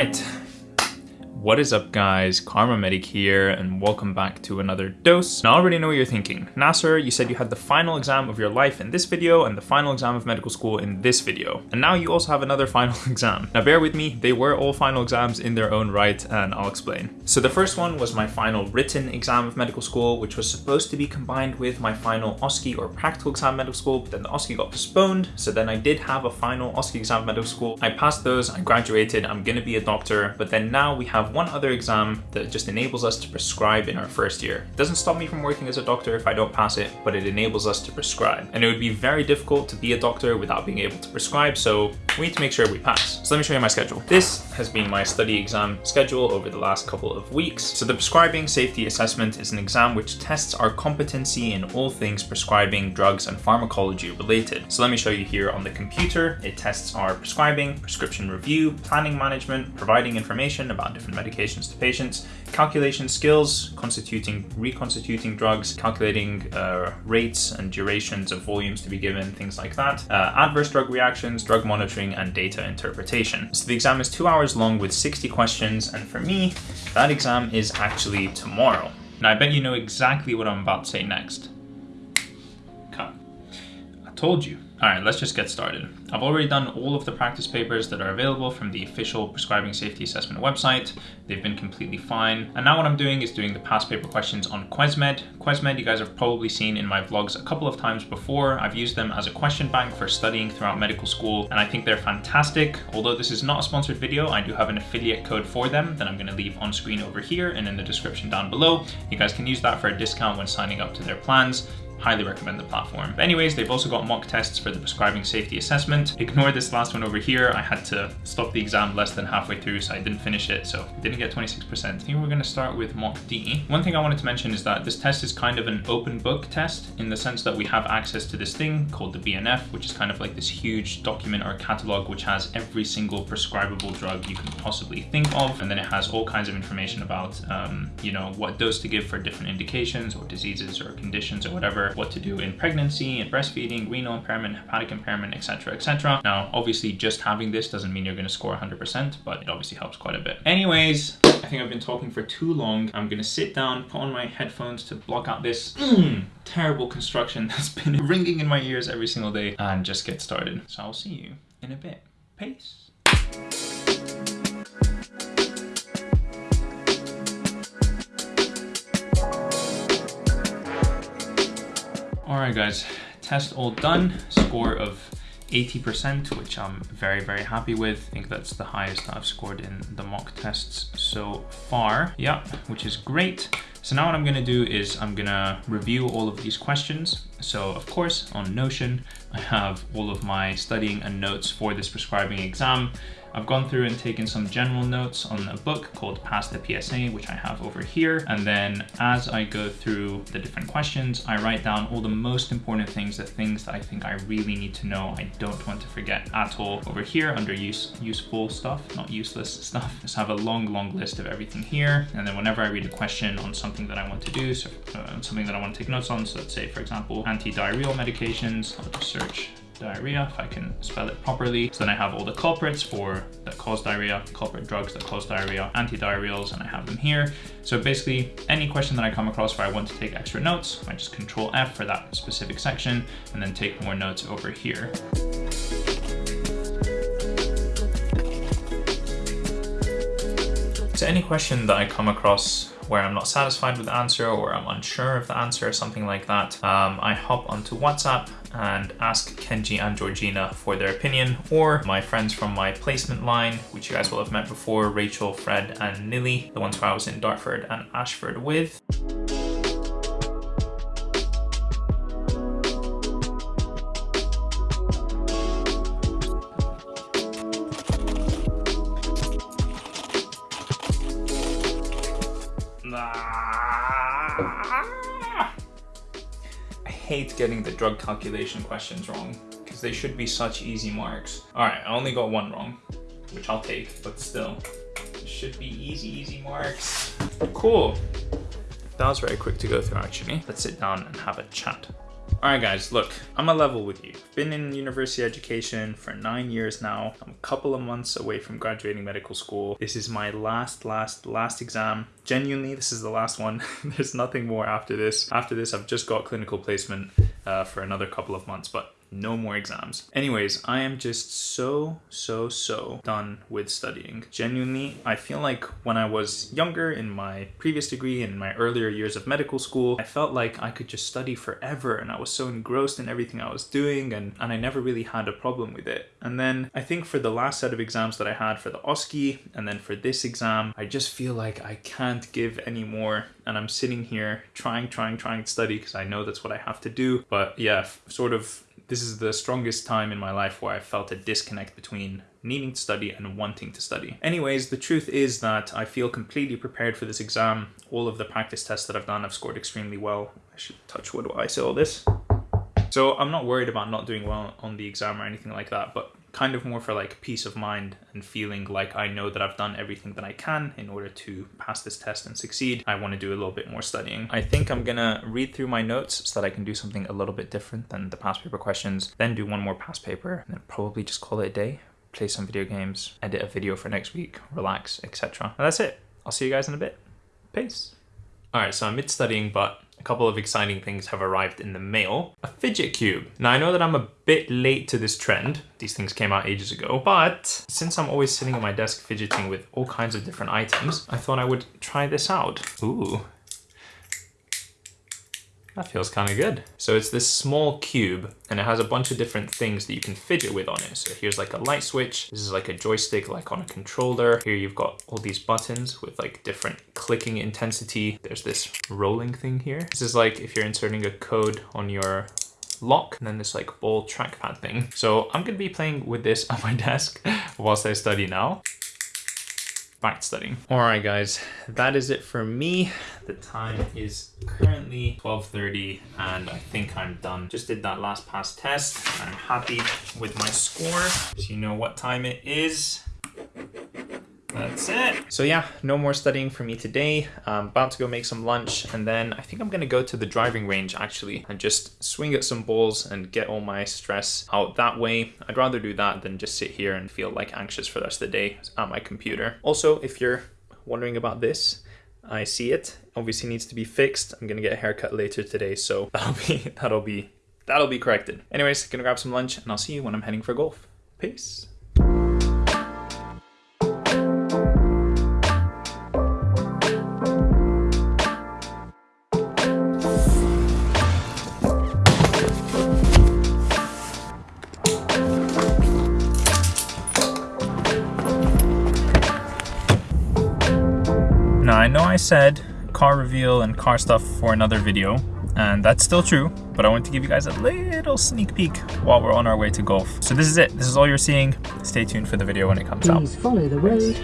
right. What is up guys, Kharma Medic here and welcome back to another dose. Now I already know what you're thinking. Nasser, you said you had the final exam of your life in this video and the final exam of medical school in this video. And now you also have another final exam. Now bear with me, they were all final exams in their own right and I'll explain. So the first one was my final written exam of medical school, which was supposed to be combined with my final OSCE or practical exam of medical school, but then the OSCE got postponed. So then I did have a final OSCE exam of medical school. I passed those, I graduated, I'm gonna be a doctor, but then now we have one other exam that just enables us to prescribe in our first year. It doesn't stop me from working as a doctor if I don't pass it, but it enables us to prescribe. And it would be very difficult to be a doctor without being able to prescribe, so we need to make sure we pass. So let me show you my schedule. This has been my study exam schedule over the last couple of weeks. So the prescribing safety assessment is an exam which tests our competency in all things prescribing drugs and pharmacology related. So let me show you here on the computer. It tests our prescribing, prescription review, planning management, providing information about different medications to patients, calculation skills, constituting, reconstituting drugs, calculating uh, rates and durations of volumes to be given, things like that, uh, adverse drug reactions, drug monitoring, and data interpretation. So the exam is two hours long with 60 questions, and for me, that exam is actually tomorrow. Now I bet you know exactly what I'm about to say next. Cut. I told you. All right, let's just get started. I've already done all of the practice papers that are available from the official prescribing safety assessment website. They've been completely fine. And now what I'm doing is doing the past paper questions on Quesmed. Quesmed you guys have probably seen in my vlogs a couple of times before. I've used them as a question bank for studying throughout medical school and I think they're fantastic. Although this is not a sponsored video, I do have an affiliate code for them that I'm gonna leave on screen over here and in the description down below. You guys can use that for a discount when signing up to their plans highly recommend the platform. But anyways, they've also got mock tests for the prescribing safety assessment. Ignore this last one over here. I had to stop the exam less than halfway through, so I didn't finish it, so I didn't get 26%. I think we're gonna start with mock D. One thing I wanted to mention is that this test is kind of an open book test in the sense that we have access to this thing called the BNF, which is kind of like this huge document or catalog which has every single prescribable drug you can possibly think of. And then it has all kinds of information about, um, you know, what dose to give for different indications or diseases or conditions or whatever, what to do in pregnancy and breastfeeding, renal impairment, hepatic impairment, etc, etc. Now, obviously just having this doesn't mean you're gonna score 100%, but it obviously helps quite a bit. Anyways, I think I've been talking for too long. I'm gonna sit down, put on my headphones to block out this mm, terrible construction that's been ringing in my ears every single day and just get started. So I'll see you in a bit. Peace. All right, guys, test all done. Score of 80%, which I'm very, very happy with. I think that's the highest I've scored in the mock tests so far. Yeah, which is great. So now what I'm gonna do is I'm gonna review all of these questions. So of course, on Notion, I have all of my studying and notes for this prescribing exam. I've gone through and taken some general notes on a book called Pass the PSA, which I have over here. And then as I go through the different questions, I write down all the most important things, the things that I think I really need to know, I don't want to forget at all. Over here under use, useful stuff, not useless stuff, just have a long, long list of everything here. And then whenever I read a question on something that I want to do, so uh, something that I want to take notes on, so let's say, for example, anti-diarrheal medications, I'll just search diarrhea, if I can spell it properly. So then I have all the culprits for that cause diarrhea, culprit drugs that cause diarrhea, antidiarrheals, and I have them here. So basically, any question that I come across where I want to take extra notes, I just control F for that specific section, and then take more notes over here. So any question that I come across where I'm not satisfied with the answer or I'm unsure of the answer or something like that, um, I hop onto WhatsApp and ask Kenji and Georgina for their opinion or my friends from my placement line, which you guys will have met before, Rachel, Fred and Nilly, the ones who I was in Dartford and Ashford with. Hate getting the drug calculation questions wrong because they should be such easy marks. All right, I only got one wrong, which I'll take, but still, it should be easy, easy marks. Cool. That was very quick to go through actually. Let's sit down and have a chat. All right, guys, look, I'm a level with you. Been in university education for nine years now. I'm a couple of months away from graduating medical school. This is my last, last, last exam. Genuinely, this is the last one. There's nothing more after this. After this, I've just got clinical placement uh, for another couple of months, but no more exams. Anyways, I am just so, so, so done with studying. Genuinely, I feel like when I was younger in my previous degree and in my earlier years of medical school, I felt like I could just study forever and I was so engrossed in everything I was doing and, and I never really had a problem with it. And then I think for the last set of exams that I had for the OSCE and then for this exam, I just feel like I can't give any more and I'm sitting here trying, trying, trying to study because I know that's what I have to do. But yeah, sort of this is the strongest time in my life where I felt a disconnect between needing to study and wanting to study. Anyways, the truth is that I feel completely prepared for this exam. All of the practice tests that I've done, I've scored extremely well. I should touch wood while I say all this. So I'm not worried about not doing well on the exam or anything like that, but kind of more for like peace of mind and feeling like I know that I've done everything that I can in order to pass this test and succeed. I want to do a little bit more studying. I think I'm gonna read through my notes so that I can do something a little bit different than the past paper questions, then do one more past paper, and then probably just call it a day, play some video games, edit a video for next week, relax, etc. And that's it. I'll see you guys in a bit. Peace. All right, so I'm mid studying, but a couple of exciting things have arrived in the mail. A fidget cube. Now I know that I'm a bit late to this trend. These things came out ages ago, but since I'm always sitting at my desk fidgeting with all kinds of different items, I thought I would try this out. Ooh, that feels kind of good. So it's this small cube and it has a bunch of different things that you can fidget with on it. So here's like a light switch. This is like a joystick like on a controller. Here you've got all these buttons with like different clicking intensity. There's this rolling thing here. This is like if you're inserting a code on your lock and then this like ball trackpad thing. So I'm gonna be playing with this on my desk whilst I study now back studying. All right, guys, that is it for me. The time is currently 12.30 and I think I'm done. Just did that last pass test. I'm happy with my score. So you know what time it is. That's it. So yeah, no more studying for me today. I'm about to go make some lunch and then I think I'm gonna go to the driving range actually and just swing at some balls and get all my stress out that way. I'd rather do that than just sit here and feel like anxious for the rest of the day at my computer. Also, if you're wondering about this, I see it. Obviously needs to be fixed. I'm gonna get a haircut later today, so that'll be that'll be that'll be corrected. Anyways, gonna grab some lunch and I'll see you when I'm heading for golf. Peace. Know I said car reveal and car stuff for another video, and that's still true, but I want to give you guys a little sneak peek while we're on our way to golf. So this is it, this is all you're seeing. Stay tuned for the video when it comes Please out. Please follow the road.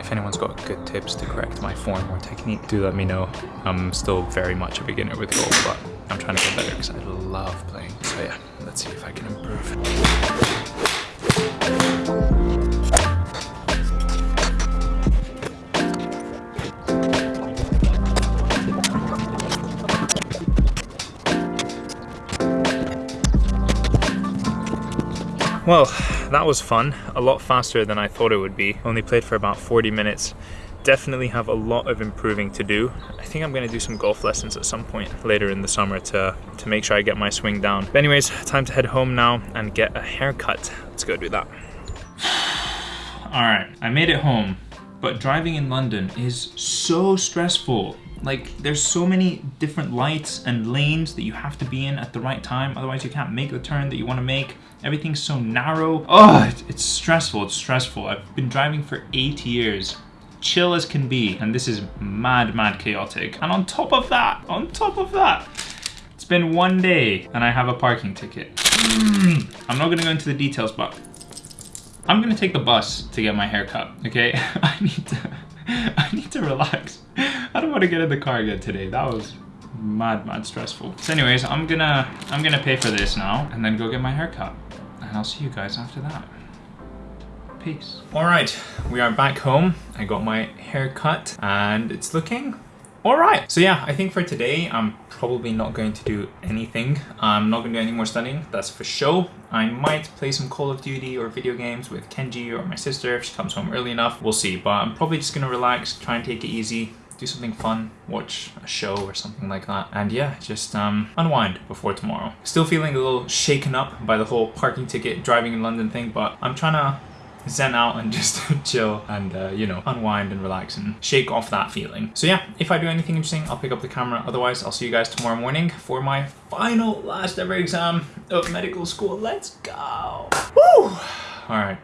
If anyone's got good tips to correct my form or technique, do let me know. I'm still very much a beginner with golf, but I'm trying to get better because I love playing. So yeah, let's see if I can improve. Well, that was fun. A lot faster than I thought it would be. Only played for about 40 minutes definitely have a lot of improving to do. Think I'm gonna do some golf lessons at some point later in the summer to, to make sure I get my swing down. But anyways, time to head home now and get a haircut. Let's go do that. All right, I made it home, but driving in London is so stressful. Like there's so many different lights and lanes that you have to be in at the right time. Otherwise you can't make the turn that you wanna make. Everything's so narrow. Oh, it's stressful, it's stressful. I've been driving for eight years chill as can be, and this is mad, mad chaotic. And on top of that, on top of that, it's been one day and I have a parking ticket. Mm. I'm not gonna go into the details, but I'm gonna take the bus to get my hair cut, okay? I need to, I need to relax. I don't wanna get in the car again today. That was mad, mad stressful. So anyways, I'm gonna, I'm gonna pay for this now and then go get my hair cut. And I'll see you guys after that. Peace. All right, we are back home. I got my hair cut and it's looking all right. So yeah, I think for today, I'm probably not going to do anything. I'm not going to do any more studying, that's for sure. I might play some Call of Duty or video games with Kenji or my sister if she comes home early enough. We'll see, but I'm probably just going to relax, try and take it easy, do something fun, watch a show or something like that. And yeah, just um, unwind before tomorrow. Still feeling a little shaken up by the whole parking ticket driving in London thing, but I'm trying to zen out and just chill and uh, you know unwind and relax and shake off that feeling so yeah if i do anything interesting i'll pick up the camera otherwise i'll see you guys tomorrow morning for my final last ever exam of medical school let's go Woo! all right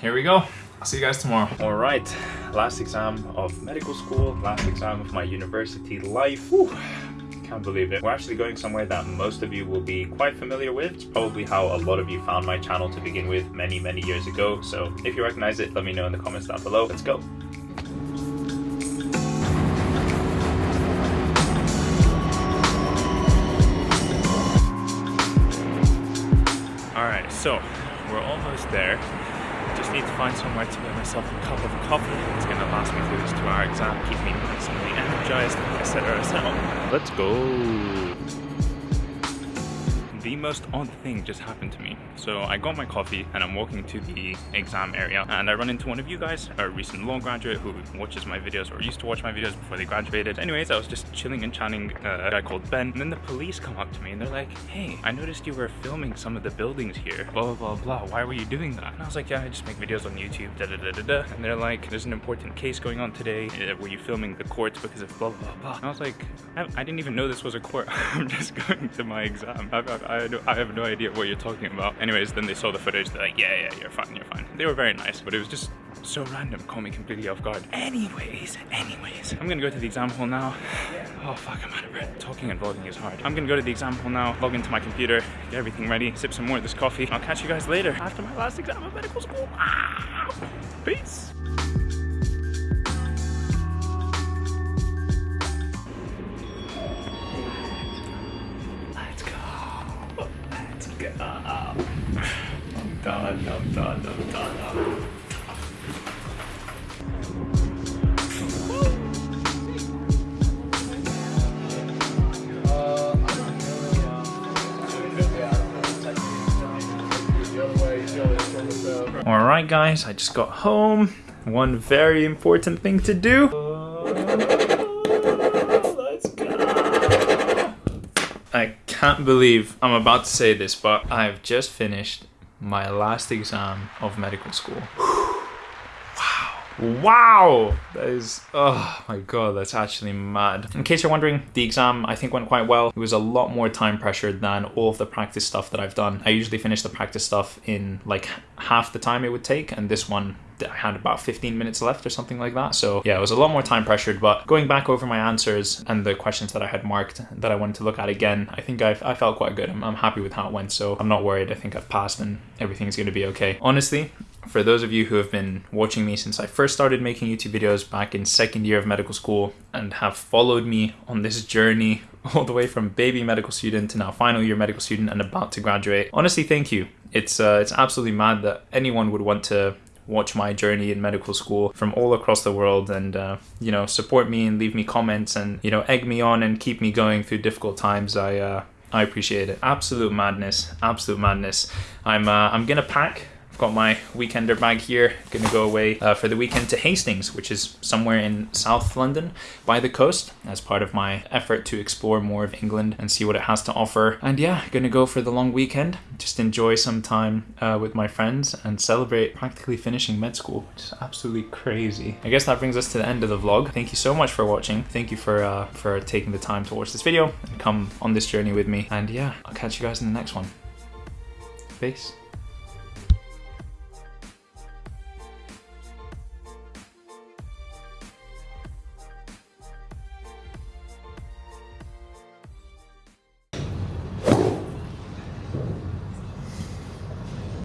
here we go I'll see you guys tomorrow. All right, last exam of medical school, last exam of my university life. Whew can't believe it. We're actually going somewhere that most of you will be quite familiar with. It's probably how a lot of you found my channel to begin with many, many years ago. So if you recognize it, let me know in the comments down below. Let's go. Alright, so we're almost there. Just need to find somewhere to get myself a cup of coffee. It's gonna last me through this two-hour exam, keep me and energized, etc. etc. Let's go the most odd thing just happened to me. So I got my coffee and I'm walking to the exam area and I run into one of you guys, a recent law graduate who watches my videos or used to watch my videos before they graduated. Anyways, I was just chilling and chatting uh, a guy called Ben and then the police come up to me and they're like, hey, I noticed you were filming some of the buildings here, blah, blah, blah, blah. Why were you doing that? And I was like, yeah, I just make videos on YouTube, da, da, da, da, da. And they're like, there's an important case going on today. Uh, were you filming the courts because of blah, blah, blah. And I was like, I, I didn't even know this was a court. I'm just going to my exam. I, I, I, I have no idea what you're talking about. Anyways, then they saw the footage, they're like, yeah, yeah, you're fine, you're fine. They were very nice, but it was just so random, caught me completely off guard. Anyways, anyways, I'm gonna go to the exam hall now. Oh fuck, I'm out of breath. Talking and vlogging is hard. I'm gonna go to the exam hall now, log into my computer, get everything ready, sip some more of this coffee. I'll catch you guys later after my last exam of medical school. Ah, peace. Done, I'm done, I'm done. Alright guys, I just got home. One very important thing to do. go. I can't believe I'm about to say this, but I've just finished my last exam of medical school. Wow. That is, oh my god, that's actually mad. In case you're wondering, the exam I think went quite well. It was a lot more time pressured than all of the practice stuff that I've done. I usually finish the practice stuff in like half the time it would take, and this one I had about 15 minutes left or something like that. So yeah, it was a lot more time pressured, but going back over my answers and the questions that I had marked that I wanted to look at again, I think I've, I felt quite good. I'm, I'm happy with how it went. So I'm not worried. I think I've passed and everything's going to be okay. Honestly, for those of you who have been watching me since I first started making YouTube videos back in second year of medical school and have followed me on this journey all the way from baby medical student to now final year medical student and about to graduate. Honestly, thank you. It's uh, it's absolutely mad that anyone would want to watch my journey in medical school from all across the world and uh, you know support me and leave me comments and you know egg me on and keep me going through difficult times. I uh, i appreciate it. Absolute madness. Absolute madness. I'm uh, i'm gonna pack got my weekender bag here. Gonna go away uh, for the weekend to Hastings, which is somewhere in South London by the coast as part of my effort to explore more of England and see what it has to offer. And yeah, gonna go for the long weekend, just enjoy some time uh, with my friends and celebrate practically finishing med school, which is absolutely crazy. I guess that brings us to the end of the vlog. Thank you so much for watching. Thank you for, uh, for taking the time to watch this video and come on this journey with me. And yeah, I'll catch you guys in the next one. Peace.